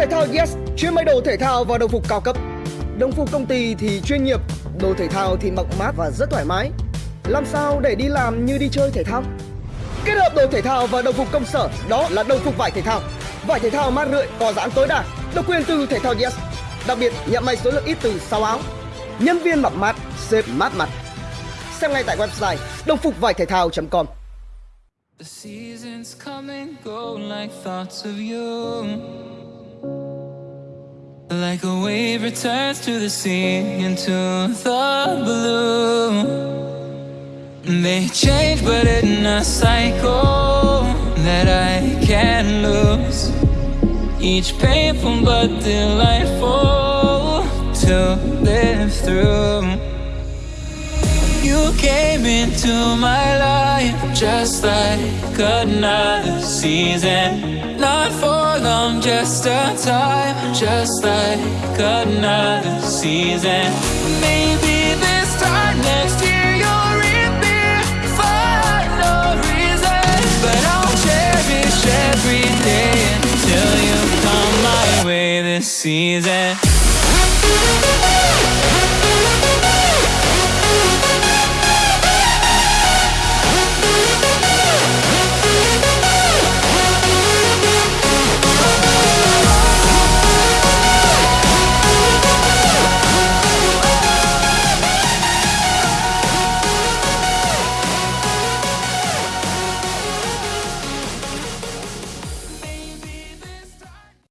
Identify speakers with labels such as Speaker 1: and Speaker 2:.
Speaker 1: Thể thao Yes chuyên may đồ thể thao và đồng phục cao cấp. Đồng phục công ty thì chuyên nghiệp, đồ thể thao thì mặc mát và rất thoải mái. Làm sao để đi làm như đi chơi thể thao? Kết hợp đồ thể thao và đồng phục công sở đó là đồng phục vải thể thao. Vải thể thao mát rượi, có giãn tối đa, độc quyền từ thể thao Yes. Đặc biệt nhận may số lượng ít từ 6 áo. Nhân viên mặc mát, xếp mát mặt. Xem ngay tại website đồng phục vải thể thao.com.
Speaker 2: The seasons come and go like thoughts of you. Like a wave returns to the sea into the blue. They change, but in a cycle that I can't lose. Each painful but delightful to live through. You came into my just like another season. Not for long, just a time, just like another season. Maybe this time next year you'll reappear for no reason. But I'll cherish every day until you come my way this season.